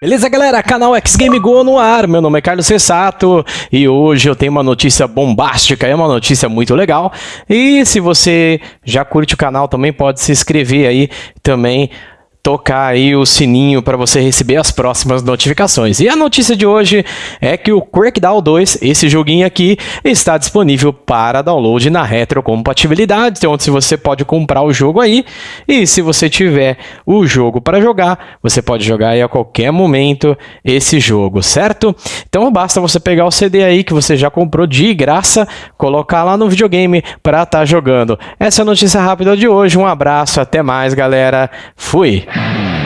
Beleza, galera? Canal X Game Go no ar. Meu nome é Carlos Cessato e hoje eu tenho uma notícia bombástica, é uma notícia muito legal. E se você já curte o canal, também pode se inscrever aí também tocar aí o sininho para você receber as próximas notificações. E a notícia de hoje é que o Crackdown 2, esse joguinho aqui, está disponível para download na retrocompatibilidade, onde você pode comprar o jogo aí e se você tiver o jogo para jogar, você pode jogar aí a qualquer momento esse jogo, certo? Então basta você pegar o CD aí que você já comprou de graça, colocar lá no videogame para estar tá jogando. Essa é a notícia rápida de hoje. Um abraço, até mais, galera. Fui. Thank you.